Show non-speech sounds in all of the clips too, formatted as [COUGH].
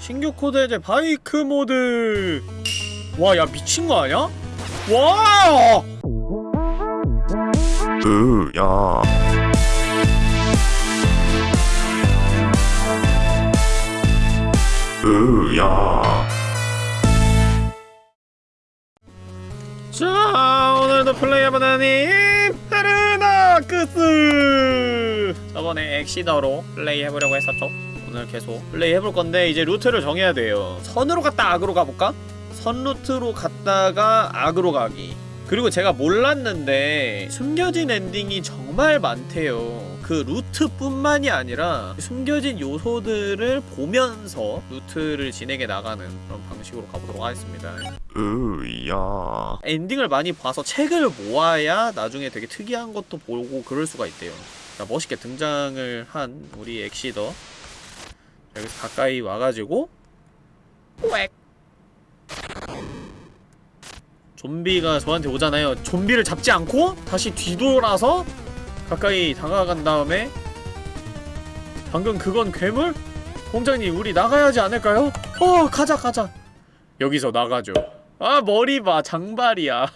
신규 코드 해제 바이크 모드. 와 야 미친 거 아니야? 와 으야. 으야. 자 오늘도 플레이해보는 인페르낙스! 저번에 엑시더로 플레이해보려고 했었죠 오늘 계속 플레이 해볼 건데 이제 루트를 정해야 돼요 선으로 갔다 악으로 가볼까? 선 루트로 갔다가 악으로 가기 그리고 제가 몰랐는데 숨겨진 엔딩이 정말 많대요 그 루트뿐만이 아니라 숨겨진 요소들을 보면서 루트를 진행해 나가는 그런 방식으로 가보도록 하겠습니다 으야 엔딩을 많이 봐서 책을 모아야 나중에 되게 특이한 것도 보고 그럴 수가 있대요. 자, 멋있게 등장을 한 우리 엑시더. 여기서 가까이 와가지고 꽥 좀비가 저한테 오잖아요. 좀비를 잡지 않고 다시 뒤돌아서 가까이 다가간 다음에 방금 그건 괴물? 공장님 우리 나가야지 않을까요? 어 가자 가자 여기서 나가죠. 아 머리 봐 장발이야 [LAUGHS]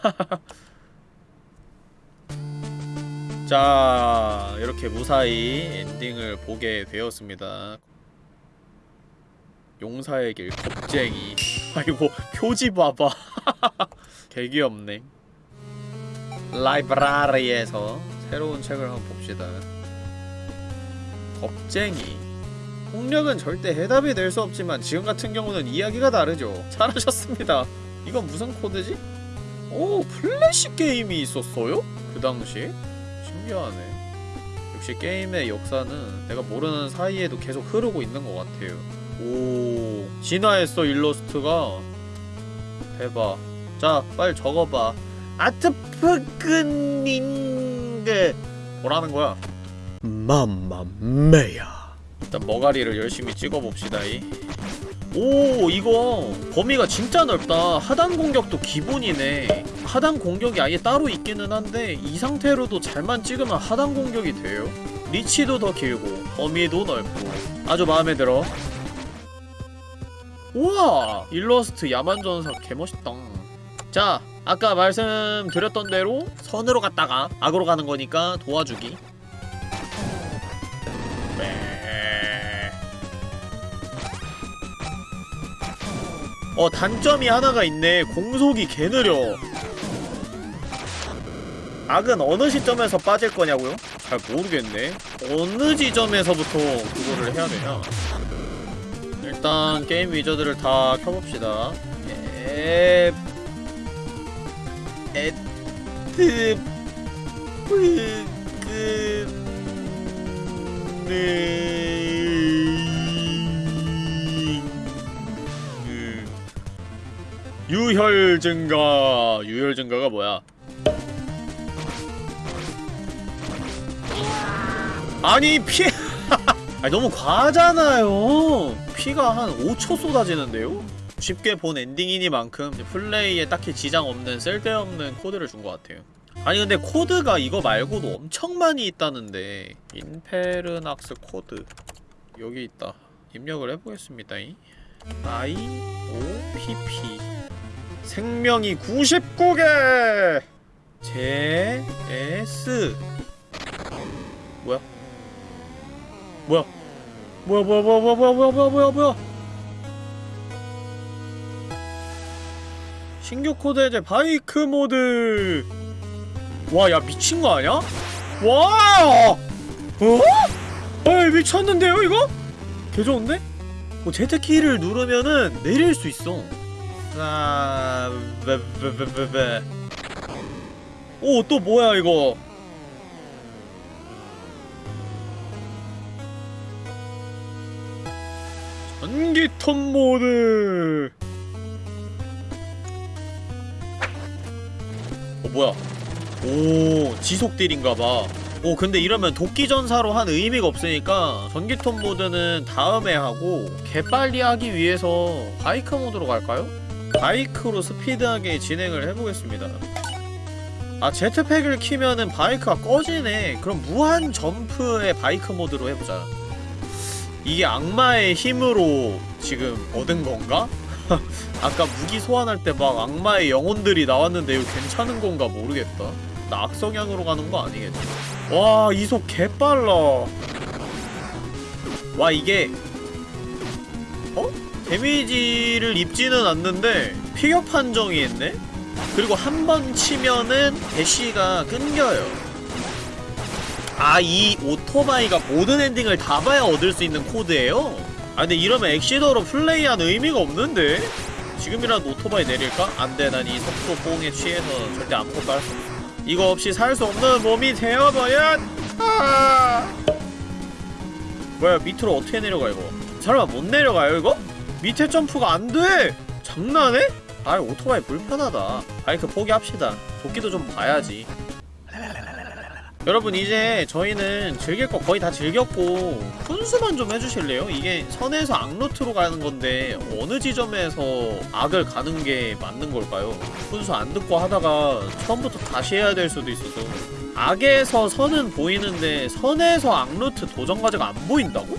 자 이렇게 무사히 엔딩을 보게 되었습니다 용사의 길 겁쟁이. [LAUGHS] 아이고 표지 봐봐. [LAUGHS] 개 귀엽네. 라이브라리에서 새로운 책을 한번 봅시다. 겁쟁이. 폭력은 절대 해답이 될 수 없지만 지금 같은 경우는 이야기가 다르죠. 잘하셨습니다. 이건 무슨 코드지? 오 플래시 게임이 있었어요? 그 당시? 신기하네. 역시 게임의 역사는 내가 모르는 사이에도 계속 흐르고 있는 것 같아요 오 진화했어 일러스트가. 대박 자 빨리 적어봐. 아트프그닌게 뭐라는 거야? mamma mia. 일단 머가리를 열심히 찍어봅시다 이. 오 이거 범위가 진짜 넓다. 하단 공격도 기본이네. 하단 공격이 아예 따로 있기는 한데 이 상태로도 잘만 찍으면 하단 공격이 돼요? 리치도 더 길고 범위도 넓고. 아주 마음에 들어 우와 일러스트 야만전사 개멋있다. 자 아까 말씀드렸던 대로 선으로 갔다가 악으로 가는 거니까 도와주기. 네. 어 단점이 하나가 있네. 공속이 개 느려. 악은 어느 시점에서 빠질 거냐고요? 잘 모르겠네. 어느 지점에서부터 그거를 해야 되냐 일단 게임 위저드를 다 켜봅시다 에... 에트... 음... 유혈 증가 유혈 증가가 뭐야 아니 피 아니 너무 과하잖아요 피가 한 5초 쏟아지는데요? 쉽게 본 엔딩이니만큼 플레이에 딱히 지장 없는 쓸데없는 코드를 준 것 같아요. 아니 근데 코드가 이거 말고도 엄청 많이 있다는데 인페르낙스 코드. 여기 있다. 입력을 해보겠습니다. I O P P 생명이 99개! J S 뭐야? 뭐야 뭐야 뭐야 뭐야 뭐야 뭐야 뭐야 뭐야 뭐야 뭐야 신규 코드 해제 바이크 모드 와 야 미친 거 아니야? 와! 어? 에이 미쳤는데요 이거? 개 좋은데? 뭐 Z키를 누르면은 내릴 수 있어 아... 베베베베베 오 또 뭐야 이거 전기톱 모드. 어 뭐야? 오 지속딜인가봐. 오 근데 이러면 도끼전사로 한 의미가 없으니까 전기톱 모드는 다음에 하고 개빨리 하기 위해서 바이크 모드로 갈까요? 바이크로 스피드하게 진행을 해보겠습니다. 아 jetpack을 키면은 바이크가 꺼지네. 그럼 무한 점프의 바이크 모드로 해보자 이게 악마의 힘으로 지금 얻은 건가? [LAUGHS] 아까 무기 소환할 때 막 악마의 영혼들이 나왔는데 이거 괜찮은 건가 모르겠다. 나 악성향으로 가는 거 아니겠지? 와 이 속 개빨라. 와 이게 어? 데미지를 입지는 않는데 피격 판정이 있네? 그리고 한 번 치면은 대시가 끊겨요. 아, 이 오토바이가 모든 엔딩을 다 봐야 얻을 수 있는 코드예요? 아, 근데 이러면 엑시더로 플레이한 의미가 없는데? 지금이라도 오토바이 내릴까? 안 돼, 난 이 속도 뽕에 취해서 절대 아무것도 할 수 없어. 이거 없이 살 수 없는 몸이 되어버려! 아! 뭐야, 밑으로 어떻게 내려가, 이거? 설마 못 내려가요, 이거? 밑에 점프가 안 돼! 장난해? 아, 오토바이 불편하다. 바이크 포기합시다. 도끼도 좀 봐야지. 여러분 이제 저희는 즐길 거 거의 다 즐겼고 훈수만 좀 해주실래요? 이게 선에서 악루트로 가는 건데 어느 지점에서 악을 가는 게 맞는 걸까요? 훈수 안 듣고 하다가 처음부터 다시 해야 될 수도 있어서 악에서 선은 보이는데 선에서 악루트 도전 과제가 안 보인다고?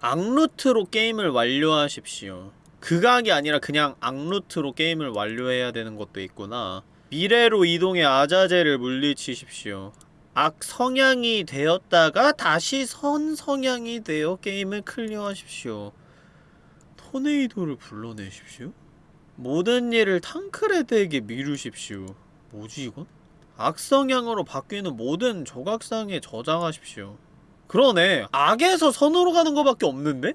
악루트로 게임을 완료하십시오 극악이 아니라 그냥 악루트로 게임을 완료해야 되는 것도 있구나 미래로 이동해 아자제를 물리치십시오 악 성향이 되었다가 다시 선 성향이 되어 게임을 클리어하십시오. 토네이도를 불러내십시오. 모든 일을 탕크레드에게 미루십시오. 뭐지 이건? 악성향으로 바뀌는 모든 조각상에 저장하십시오. 그러네. 악에서 선으로 가는 거밖에 없는데?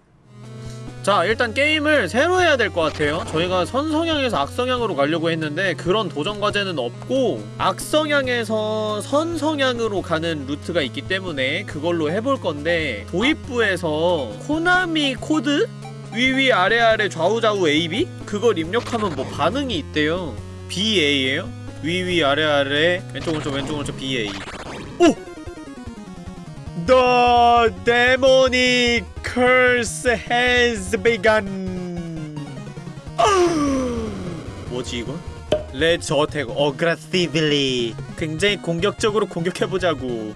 자 일단 게임을 새로 해야 될 것 같아요 저희가 선성향에서 악성향으로 가려고 했는데 그런 도전 과제는 없고 악성향에서 선성향으로 가는 루트가 있기 때문에 그걸로 해볼 건데 도입부에서 코나미 코드? 위위 아래 아래 좌우 좌우 AB? 그걸 입력하면 뭐 반응이 있대요 BA예요? 위위 아래 아래 왼쪽 오른쪽 왼쪽 오른쪽 BA 오! The demonic curse has begun. 뭐지 이건? Let's attack aggressively. 굉장히 공격적으로 공격해보자고.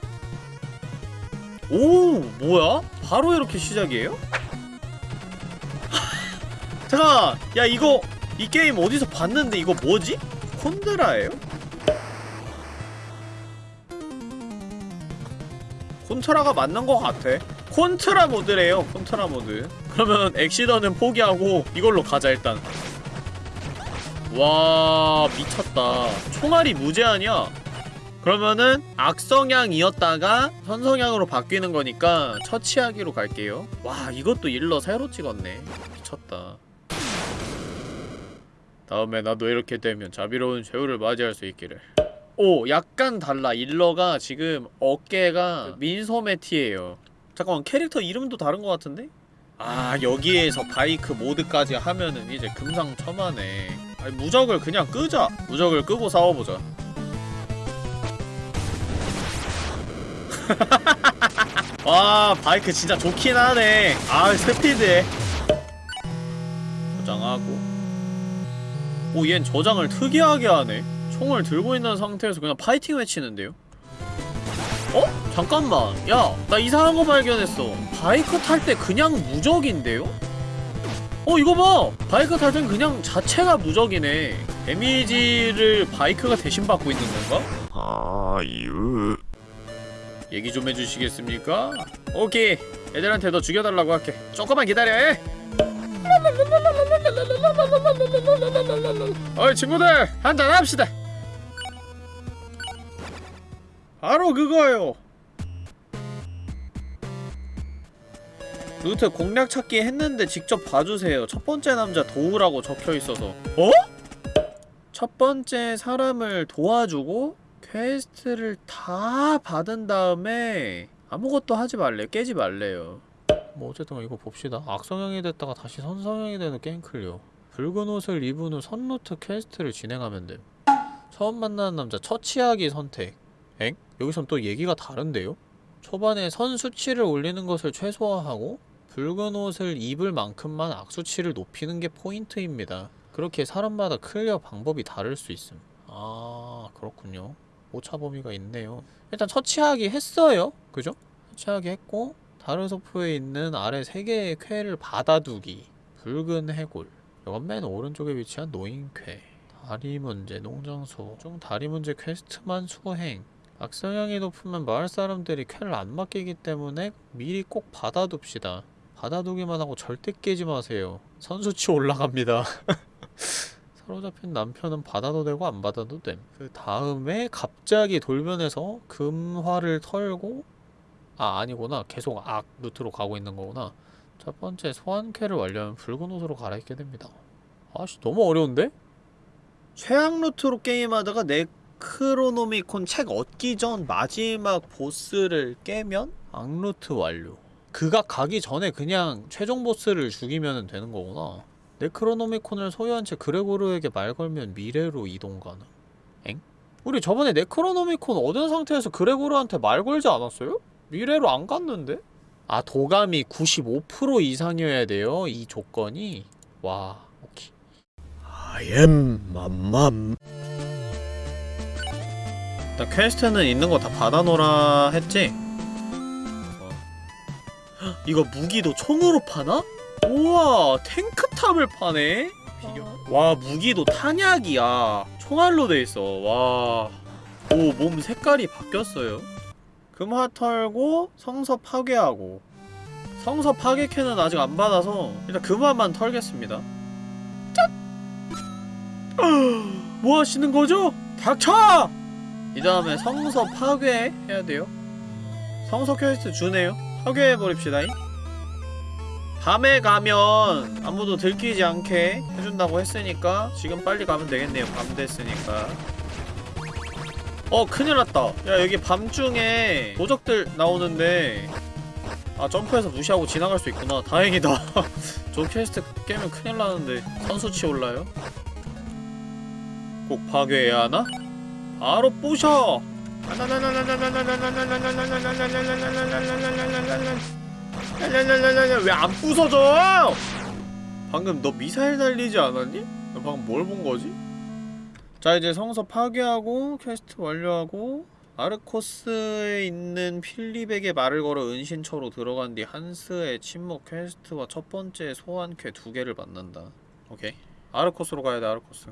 오, 뭐야? 바로 이렇게 시작이에요? [LAUGHS] 잠깐, 야 이거 이 게임 어디서 봤는데 이거 뭐지? 콘드라예요? 콘트라가 맞는 것 같아. 콘트라 모드래요. 콘트라 모드. 그러면 엑시더는 포기하고 이걸로 가자 일단. 와 미쳤다. 총알이 무제한이야. 그러면은 악성향이었다가 선성향으로 바뀌는 거니까 처치하기로 갈게요. 와 이것도 일러 새로 찍었네. 미쳤다. 다음에 나도 이렇게 되면 자비로운 최후를 맞이할 수 있기를. 오 약간 달라 일러가 지금 어깨가 민소매 티예요 잠깐만 캐릭터 이름도 다른 것 같은데? 아 여기에서 바이크 모드까지 하면은 이제 금상첨화네. 아니 무적을 그냥 끄자. 무적을 끄고 싸워보자. [LAUGHS] 와 바이크 진짜 좋긴 하네. 아 스피드해 저장하고. 오얜 저장을 특이하게 하네. 총을 들고 있는 상태에서 그냥 파이팅 외치는데요? 어? 잠깐만 야 나 이상한 거 발견했어 바이크 탈 때 그냥 무적인데요? 어 이거 봐! 바이크 탈 땐 그냥 자체가 무적이네 데미지를 바이크가 대신 받고 있는 건가? 아유. 얘기 좀 해주시겠습니까? 오케이 애들한테 너 죽여달라고 할게 조금만 기다려 해 어이 친구들 한잔 합시다 바로 그거요. 루트 공략 찾기 했는데 직접 봐주세요. 첫 번째 남자 도우라고 적혀있어서. 어? 첫 번째 사람을 도와주고 퀘스트를 다 받은 다음에 아무것도 하지 말래요 깨지 말래요. 뭐 어쨌든 이거 봅시다. 악성향이 됐다가 다시 선성향이 되는 게임 클리어. 붉은 옷을 입은 후 선루트 퀘스트를 진행하면 됨. 처음 만나는 남자 처치하기 선택. 엥? 여기선 또 얘기가 다른데요? 초반에 선 수치를 올리는 것을 최소화하고 붉은 옷을 입을 만큼만 악수치를 높이는 게 포인트입니다. 그렇게 사람마다 클리어 방법이 다를 수 있음. 아 그렇군요. 오차 범위가 있네요. 일단 처치하기 했어요. 그죠? 처치하기 했고 다르소프에 있는 아래 세 개의 퀘를 받아두기. 붉은 해골. 이건 맨 오른쪽에 위치한 노인쾌. 다리 문제 농장소. 중 다리 문제 퀘스트만 수행 악성향이 높으면 마을 사람들이 쾌를 안 맡기기 때문에 미리 꼭 받아둡시다 받아두기만 하고 절대 깨지 마세요 선수치 올라갑니다 [LAUGHS] 사로잡힌 남편은 받아도 되고 안 받아도 됨. 그 다음에 갑자기 돌변해서 금화를 털고 아 아니구나 계속 악 루트로 가고 있는 거구나. 첫 번째 소환캐를 완료하면 붉은 옷으로 갈아입게 됩니다. 아씨 너무 어려운데? 최악 루트로 게임하다가 네 크로노미콘 책 얻기 전 마지막 보스를 깨면 악루트 완료. 그가 가기 전에 그냥 최종 보스를 죽이면 되는 거구나. 네크로노미콘을 소유한 채 그레고르에게 말 걸면 미래로 이동 가능. 엥? 우리 저번에 네크로노미콘 얻은 상태에서 그레고르한테 말 걸지 않았어요? 미래로 안 갔는데? 아 도감이 95% 이상이어야 돼요? 이 조건이? 와 오케이 I am 맘맘 일단 퀘스트는 있는 거 다 받아놓으라 했지? 헉, 이거 무기도 총으로 파나? 우와 탱크탑을 파네? 와 무기도 탄약이야 총알로 돼있어 와 오 몸 색깔이 바뀌었어요 금화 털고 성서 파괴하고 성서 파괴퀘는 아직 안 받아서 일단 금화만 털겠습니다 짠! [GASPS] 뭐 하시는 거죠? 닥쳐! 이 다음에 성서 파괴 해야 돼요. 성서 퀘스트 주네요. 파괴해버립시다. 밤에 가면 아무도 들키지 않게 해준다고 했으니까 지금 빨리 가면 되겠네요. 밤 됐으니까. 어 큰일 났다. 야 여기 밤중에 도적들 나오는데 아 점프해서 무시하고 지나갈 수 있구나. 다행이다. [LAUGHS] 저 퀘스트 깨면 큰일 나는데 선수치 올라요? 꼭 파괴해야 하나? 바로 부셔! 왜 안 부서져? 방금 너 미사일 날리지 않았니? 너 방금 뭘 본 거지? 자 이제 성서 파괴하고 퀘스트 완료하고 아르코스에 있는 필립에게 말을 걸어 은신처로 들어간 뒤 한스의 침묵 퀘스트와 첫 번째 소환퀘 두 개를 만난다 오케이 아르코스로 가야 돼 아르코스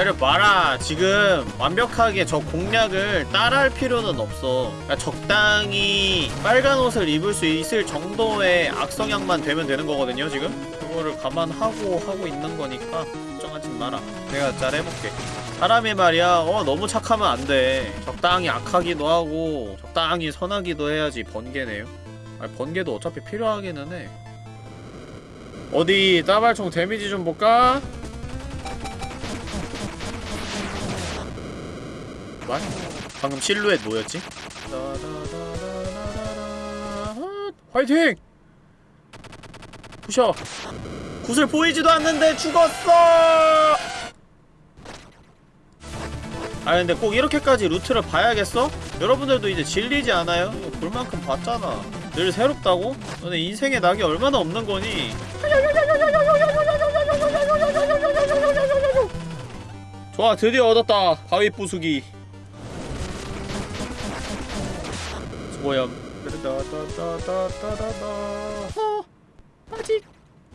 기다려봐라. 지금 완벽하게 저 공략을 따라할 필요는 없어. 그러니까 적당히 빨간 옷을 입을 수 있을 정도의 악성향만 되면 되는 거거든요 지금. 그거를 감안하고 하고 있는 거니까 걱정하지 마라. 내가 잘 해볼게. 사람이 말이야 어 너무 착하면 안돼. 적당히 악하기도 하고 적당히 선하기도 해야지 번개네요. 아니 번개도 어차피 필요하기는 해. 어디 따발총 데미지 좀 볼까? 말? 방금 실루엣 뭐였지? 화이팅! 부셔! 굿을 보이지도 않는데 죽었어! 아 근데 꼭 이렇게까지 루트를 봐야겠어? 여러분들도 이제 질리지 않아요? 볼 만큼 봤잖아 늘 새롭다고? 너네 인생에 낙이 얼마나 없는 거니? 좋아 드디어 얻었다 바위 부수기 수고염 어, 아직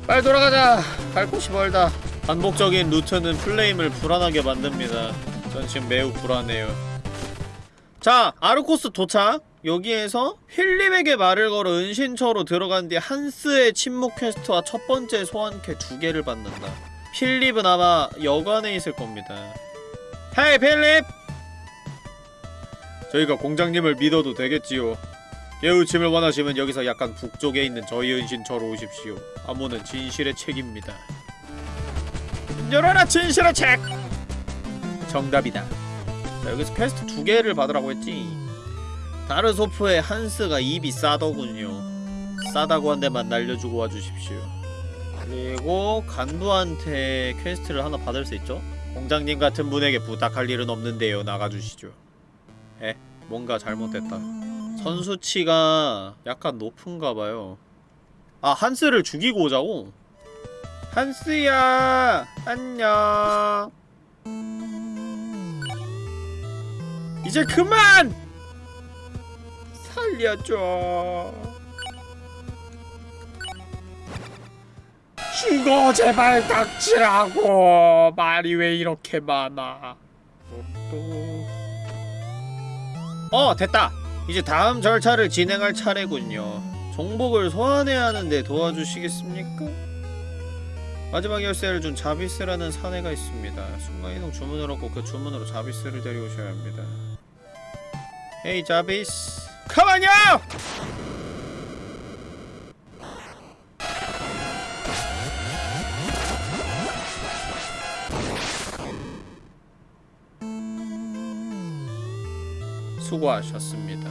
빨리 돌아가자. 갈 곳이 멀다. 반복적인 루트는 플레임을 불안하게 만듭니다. 전 지금 매우 불안해요. 자 아르코스 도착. 여기에서 필립에게 말을 걸어 은신처로 들어간 뒤 한스의 침묵 퀘스트와 첫 번째 소환캐 두 개를 받는다. 필립은 아마 여관에 있을 겁니다. Hey 필립! 저희가 공장님을 믿어도 되겠지요. 깨우침을 원하시면 여기서 약간 북쪽에 있는 저희 은신처로 오십시오. 암호는 진실의 책입니다. 열어라 진실의 책! 정답이다. 자, 여기서 퀘스트 두 개를 받으라고 했지. 다르소프의 한스가 입이 싸더군요. 싸대기 한 대만 날려주고 와주십시오. 그리고 간부한테 퀘스트를 하나 받을 수 있죠? 공장님 같은 분에게 부탁할 일은 없는데요. 나가주시죠. 에? 뭔가 잘못됐다. 선수치가 약간 높은가봐요. 아, 한스를 죽이고 오자고? 한스야! 안녕! 이제 그만! 살려줘 죽어 제발 닥치라고 말이 왜 이렇게 많아 어 됐다. 이제 다음 절차를 진행할 차례군요. 정복을 소환해야 하는데 도와주시겠습니까? 마지막 열쇠를 준 자비스라는 사내가 있습니다. 순간이동 주문을 얻고 그 주문으로 자비스를 데려오셔야 합니다. 헤이 자비스! 가만요! 수고하셨습니다.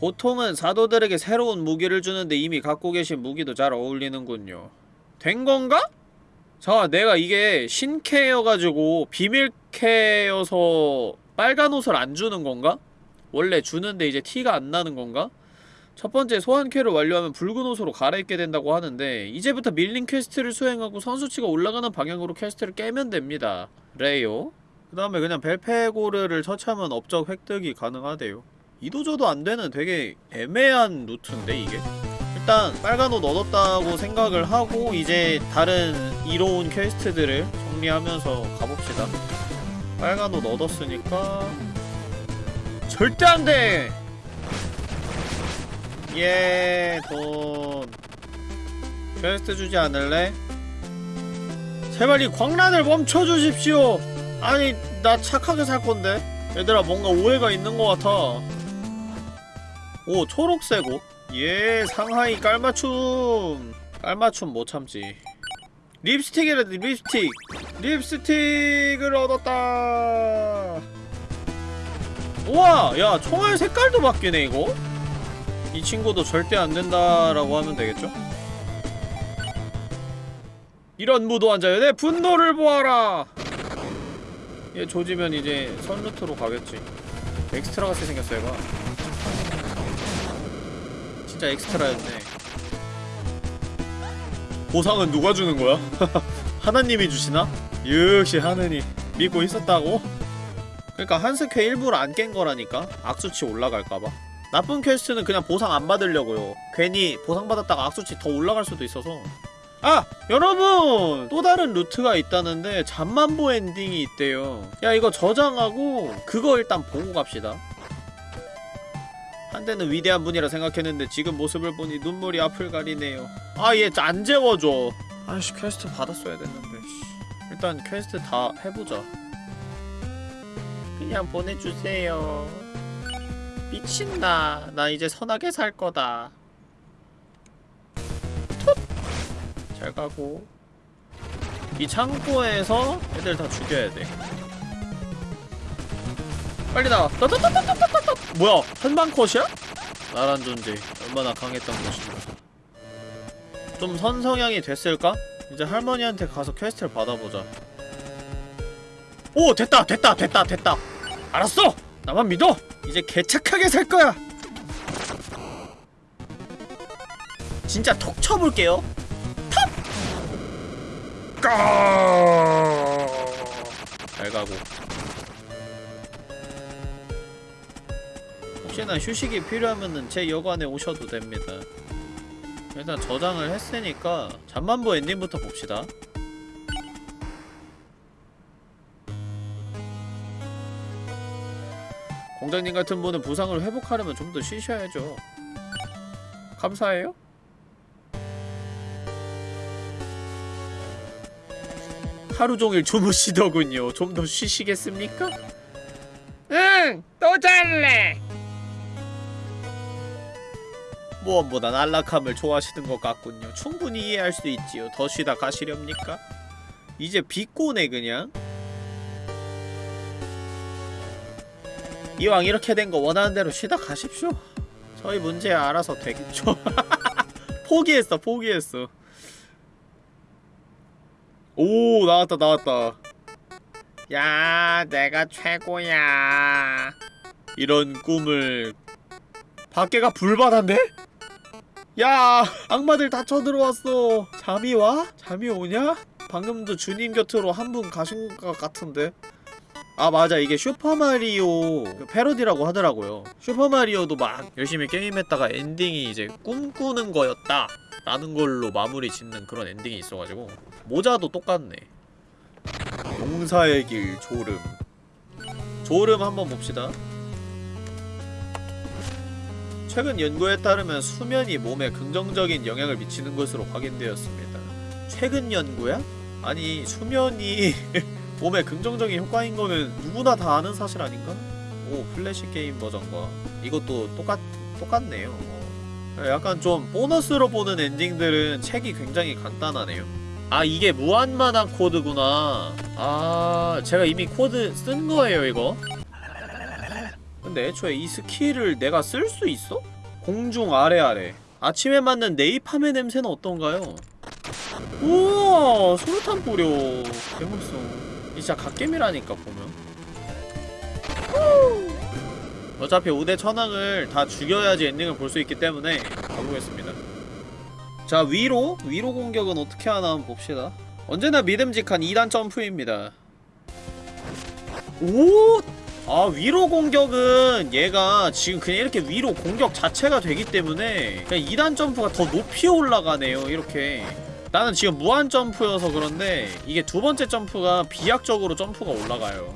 보통은 사도들에게 새로운 무기를 주는데 이미 갖고 계신 무기도 잘 어울리는군요. 된 건가? 자, 내가 이게 신캐여가지고 비밀캐여서 빨간 옷을 안 주는 건가? 원래 주는데 이제 티가 안 나는 건가? 첫 번째 소환퀘를 완료하면 붉은 옷으로 갈아입게 된다고 하는데 이제부터 밀린 퀘스트를 수행하고 선수치가 올라가는 방향으로 퀘스트를 깨면 됩니다. 레요. 그 다음에 그냥 벨페고르를 처치하면 업적 획득이 가능하대요. 이도저도 안 되는 되게 애매한 루트인데 이게? 일단 빨간 옷 얻었다고 생각을 하고 이제 다른 이로운 퀘스트들을 정리하면서 가봅시다. 빨간 옷 얻었으니까 절대 안 돼! 예, 돈. 퀘스트 주지 않을래? 제발 이 광란을 멈춰주십시오! 아니, 나 착하게 살 건데? 얘들아, 뭔가 오해가 있는 것 같아. 오, 초록색 옷. 예, 상하의 깔맞춤. 깔맞춤 못 참지. 립스틱이래, 립스틱. 립스틱을 얻었다. 우와, 야, 총알 색깔도 바뀌네, 이거? 이 친구도 절대 안 된다라고 하면 되겠죠? 이런 무도한 내 분노를 보아라! 얘 조지면 이제 선루트로 가겠지. 엑스트라 같이 생겼어, 얘가. 진짜 엑스트라였네. 보상은 누가 주는 거야? [LAUGHS] 하나님이 주시나? 역시 하느님 믿고 있었다고? 그러니까 한스퀘 일부러 안 깬 거라니까 악수치 올라갈까봐 나쁜 퀘스트는 그냥 보상 안 받으려고요 괜히 보상 받았다가 악수치 더 올라갈 수도 있어서 아! 여러분! 또 다른 루트가 있다는데 잠만보 엔딩이 있대요. 야 이거 저장하고 그거 일단 보고 갑시다. 한때는 위대한 분이라 생각했는데 지금 모습을 보니 눈물이 앞을 가리네요. 아 얘 안 재워줘. 아이씨 퀘스트 받았어야 됐는데 씨. 일단 퀘스트 다 해보자. 그냥 보내주세요. 미쳤나. 나 이제 선하게 살 거다 잘 가고. 이 창고에서 애들 다 죽여야 돼. 빨리 나와. 따따따따따따따 뭐야? 한방 컷이야? 나란 존재. 얼마나 강했던 것인가. 좀 선성향이 됐을까? 이제 할머니한테 가서 퀘스트를 받아보자. 오 됐다 됐다 됐다 됐다. 알았어! 나만 믿어! 이제 개착하게 살 거야! 진짜 톡 쳐볼게요. 톡! 잘 가고. 혹시나 휴식이 필요하면은 제 여관에 오셔도 됩니다. 일단 저장을 했으니까 잠만보 엔딩부터 봅시다. 공장님 같은 분은 부상을 회복하려면 좀 더 쉬셔야죠. 감사해요? 하루 종일 주무시더군요 좀 더 쉬시겠습니까? 응! 또 잘래! 무엇보다 안락함을 좋아하시는 것 같군요. 충분히 이해할 수 있지요. 더 쉬다 가시렵니까? 이제 비꼬네 그냥. 이왕 이렇게 된 거 원하는 대로 쉬다 가십시오. 저희 문제 알아서 되겠죠. [LAUGHS] 포기했어, 포기했어. 오, 나왔다, 나왔다. 야, 내가 최고야. 이런 꿈을 밖에가 불바다인데? 야 악마들 다 쳐들어왔어 잠이 와? 잠이 오냐? 방금도 주님 곁으로 한 분 가신 것 같은데 아 맞아 이게 슈퍼마리오 그 패러디라고 하더라고요 슈퍼마리오도 막 열심히 게임했다가 엔딩이 이제 꿈꾸는 거였다 라는 걸로 마무리 짓는 그런 엔딩이 있어가지고 모자도 똑같네 용사의 길 조름 조름 한번 봅시다 최근 연구에 따르면 수면이 몸에 긍정적인 영향을 미치는 것으로 확인되었습니다 최근 연구야? 아니 수면이 [LAUGHS] 몸에 긍정적인 효과인 거는 누구나 다 아는 사실 아닌가? 오 플래시 게임 버전과 이것도 똑같 똑같네요. 어. 약간 좀 보너스로 보는 엔딩들은 책이 굉장히 간단하네요. 아 이게 무한 마나 코드구나. 아 제가 이미 코드 쓴 거예요 이거. 근데 애초에 이 스킬을 내가 쓸 수 있어? 공중 아래 아래. 아침에 맞는 네이팜의 냄새는 어떤가요? 우와 소르탄 뿌려 개멋있어 진짜 갓겜이라니까 보면 어차피 5대 천왕을 다 죽여야지 엔딩을 볼 수 있기 때문에 가보겠습니다 자 위로? 위로 공격은 어떻게 하나 한번 봅시다 언제나 믿음직한 2단 점프입니다 오! 아 위로 공격은 얘가 지금 그냥 이렇게 위로 공격 자체가 되기 때문에 그냥 2단 점프가 더 높이 올라가네요 이렇게 나는 지금 무한 점프여서 그런데 이게 두 번째 점프가 비약적으로 점프가 올라가요.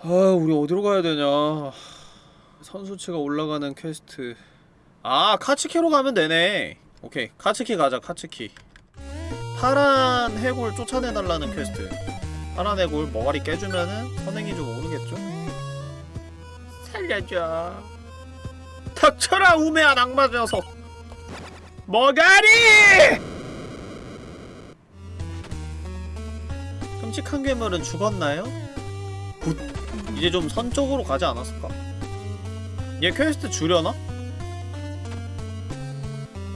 아, 우리 어디로 가야 되냐? 선수치가 올라가는 퀘스트. 아, 카츠키로 가면 되네. 오케이, 카츠키 가자, 카츠키. 파란 해골 쫓아내달라는 퀘스트. 파란 해골 머가리 깨주면은 선행이 좀 오르겠죠? 살려줘 닥쳐라 우매한 악마 녀석 머가리! 끔찍한 괴물은 죽었나요? good 이제 좀 선 쪽으로 가지 않았을까? 얘 퀘스트 주려나?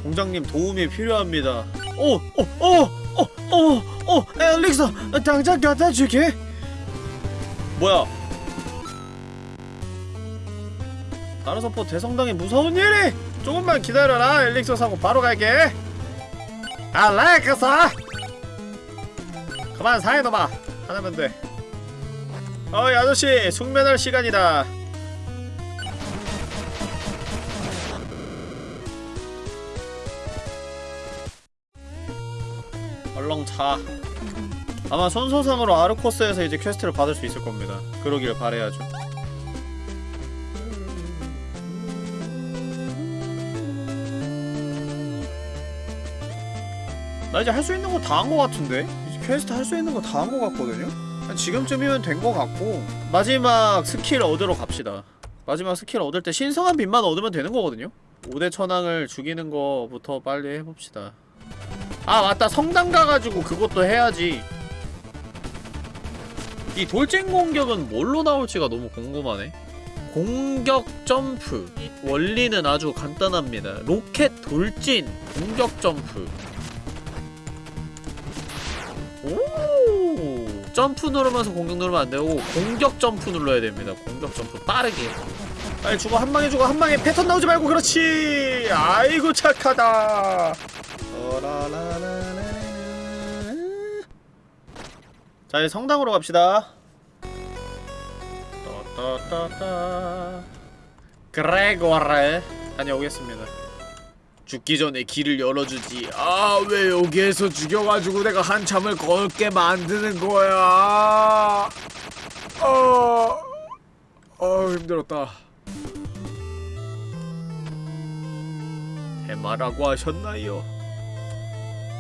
공작님 도움이 필요합니다 오! 오! 오! 오! 오! 오! 엘릭서! 당장 갖다 줄게! 뭐야 다른 선포 대성당에 무서운 일이! 조금만 기다려라 엘릭서 사고 바로 갈게 엘릭서! 그만 사해둬봐. 하나면 돼. 어이 아저씨 숙면할 시간이다. 얼렁 자 아마 순서상으로 아르코스에서 이제 퀘스트를 받을 수 있을 겁니다. 그러길 바래야죠. 나 이제 할 수 있는 거 다 한 거 같은데? 퀘스트 할 수 있는 거 다한거 같거든요? 한 지금쯤이면 된거 같고. 마지막 스킬 얻으러 갑시다. 마지막 스킬 얻을 때 신성한 빛만 얻으면 되는 거거든요? 5대 천왕을 죽이는 거부터 빨리 해봅시다. 아 맞다. 성당 가가지고 그것도 해야지. 이 돌진 공격은 뭘로 나올지가 너무 궁금하네. 공격 점프. 이 원리는 아주 간단합니다. 로켓 돌진 공격 점프 점프 누르면서 공격 누르면 안되고 공격 점프 눌러야 됩니다. 공격 점프 빠르게. 빨리 죽어. 한 방에 죽어. 한 방에 패턴 나오지 말고. 그렇지. 아이고 착하다. 자 이제 성당으로 갑시다. 그레고르 다녀오겠습니다 죽기 전에 길을 열어주지 아 왜 여기에서 죽여가지고 내가 한참을 걷게 만드는 거야 어... 어 힘들었다 해마라고 하셨나요?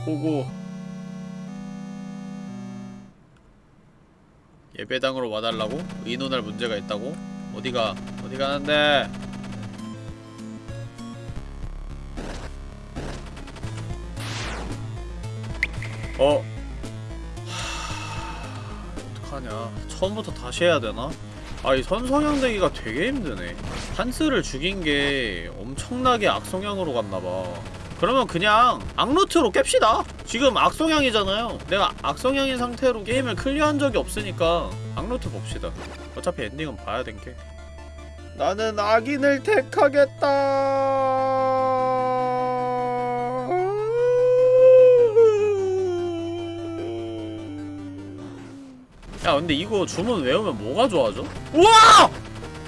보고 예배당으로 와달라고? 의논할 문제가 있다고? 어디가? 어디 가는데? 어? 하... 어떡하냐. 처음부터 다시 해야 되나? 아 이 선성형 되기가 되게 힘드네. 한스를 죽인 게 엄청나게 악성향으로 갔나봐. 그러면 그냥 악루트로 깹시다. 지금 악성향이잖아요. 내가 악성향인 상태로 게임을 클리어한 적이 없으니까 악루트 봅시다. 어차피 엔딩은 봐야 된게. 나는 악인을 택하겠다 근데 이거 주문 외우면 뭐가 좋아져? 우와!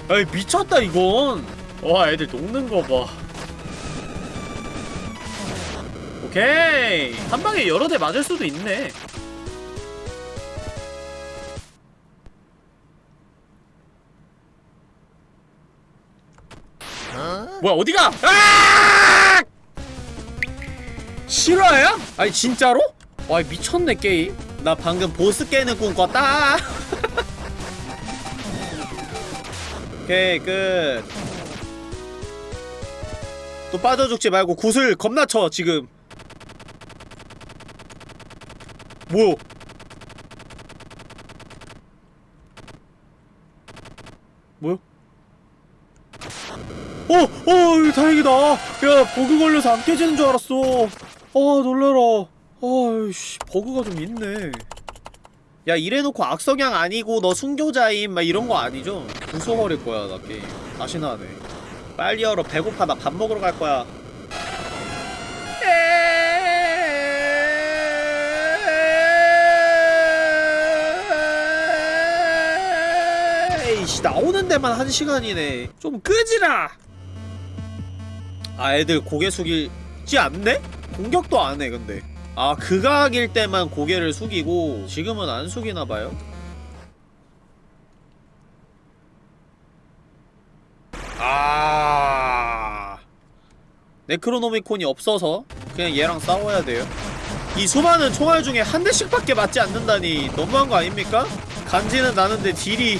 야 미쳤다 이건 와 애들 녹는 거봐 오케이 한 방에 여러 대 맞을 수도 있네 뭐야 어디가? 아! 실화야? 아니 진짜로? 와 미쳤네 게임 나 방금 보스 깨는 꿈 꿨다 오케이 끝 또 빠져 죽지 말고 구슬 겁나 쳐 지금 뭐야 뭐야? 어! 어! 다행이다! 야 버그 걸려서 안 깨지는 줄 알았어 아 놀래라 아이씨 버그가 좀 있네. 야 이래놓고 악성향 아니고 너 순교자임 막 이런거 아니죠? 부숴버릴 거야 나 게임. 다시는 안해 빨리 열어. 배고파 나 밥 먹으러 갈 거야. 에이씨 나오는 데만 한 시간이네. 좀 끄지라! 아 애들 고개 숙이지 않네? 공격도 안 해 근데 아 극악일 때만 고개를 숙이고 지금은 안 숙이나봐요? 아. 네크로노미콘이 없어서 그냥 얘랑 싸워야 돼요? 이 수많은 총알 중에 한 대씩밖에 맞지 않는다니 너무한 거 아닙니까? 간지는 나는데 딜이.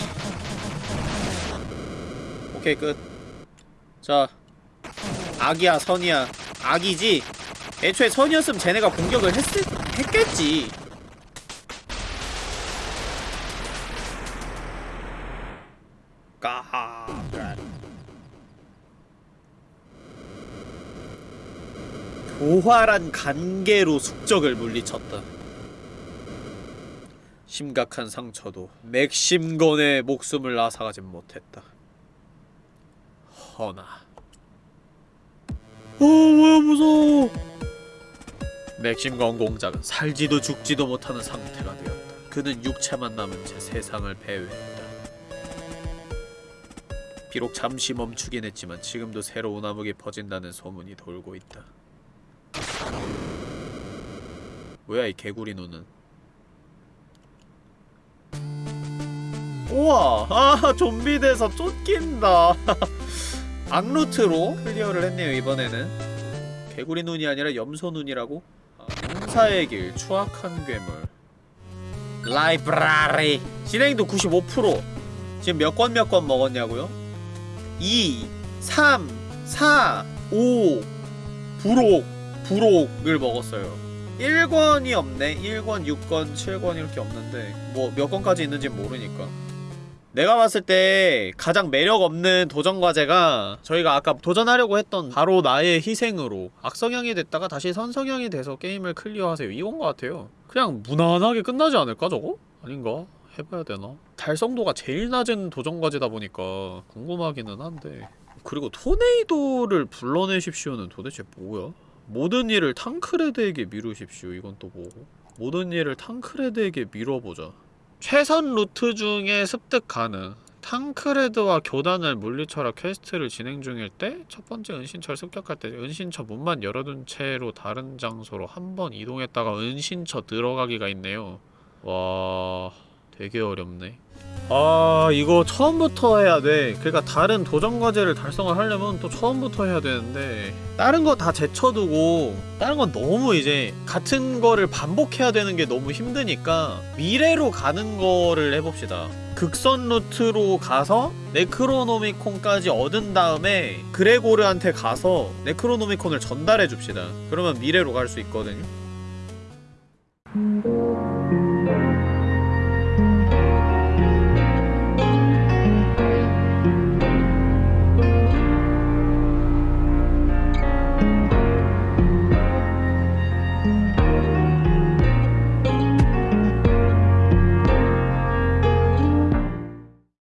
오케이 끝자 악이야 선이야. 악이지 애초에 선이었으면 쟤네가 공격을 했을, 했겠지. 까하. 교활한 간계로 숙적을 물리쳤다. 심각한 상처도 맥심건의 목숨을 앗아가진 못했다. 허나. 어 뭐야 무서워 맥심 건 공작은 살지도 죽지도 못하는 상태가 되었다. 그는 육체만 남은 채 세상을 배회했다. 비록 잠시 멈추긴 했지만 지금도 새로운 암흑이 퍼진다는 소문이 돌고 있다. 뭐야 이 개구리 눈은 우와 아 좀비 돼서 쫓긴다. [LAUGHS] 악루트로 클리어를 했네요 이번에는. 개구리 눈이 아니라 염소 눈이라고? 아, 용사의 길 추악한 괴물. library. 진행도 95% 지금 몇 권 몇 권 먹었냐고요? 2 3 4 5 부록 부록을 먹었어요. 1권이 없네. 1권 6권 7권 이렇게 없는데 뭐 몇 권까지 있는지 모르니까 내가 봤을 때 가장 매력 없는 도전 과제가 저희가 아까 도전하려고 했던 바로 나의 희생으로 악성향이 됐다가 다시 선성향이 돼서 게임을 클리어하세요 이건 것 같아요 그냥 무난하게 끝나지 않을까 저거? 아닌가? 해봐야 되나? 달성도가 제일 낮은 도전 과제다 보니까 궁금하기는 한데 그리고 토네이도를 불러내십시오는 도대체 뭐야? 모든 일을 탕크레드에게 미루십시오 이건 또 뭐고? 모든 일을 탕크레드에게 미뤄보자 최선 루트 중에 습득 가능. 탕크레드와 교단을 물리쳐라 퀘스트를 진행 중일 때 첫 번째 은신처를 습격할 때 은신처 문만 열어둔 채로 다른 장소로 한 번 이동했다가 은신처 들어가기가 있네요. 와... 되게 어렵네 아 이거 처음부터 해야 돼. 그러니까 다른 도전 과제를 달성을 하려면 또 처음부터 해야 되는데 다른 거 다 제쳐두고 다른 건 너무 이제 같은 거를 반복해야 되는 게 너무 힘드니까 미래로 가는 거를 해봅시다. 극선 루트로 가서 네크로노미콘까지 얻은 다음에 그레고르한테 가서 네크로노미콘을 전달해 줍시다. 그러면 미래로 갈 수 있거든요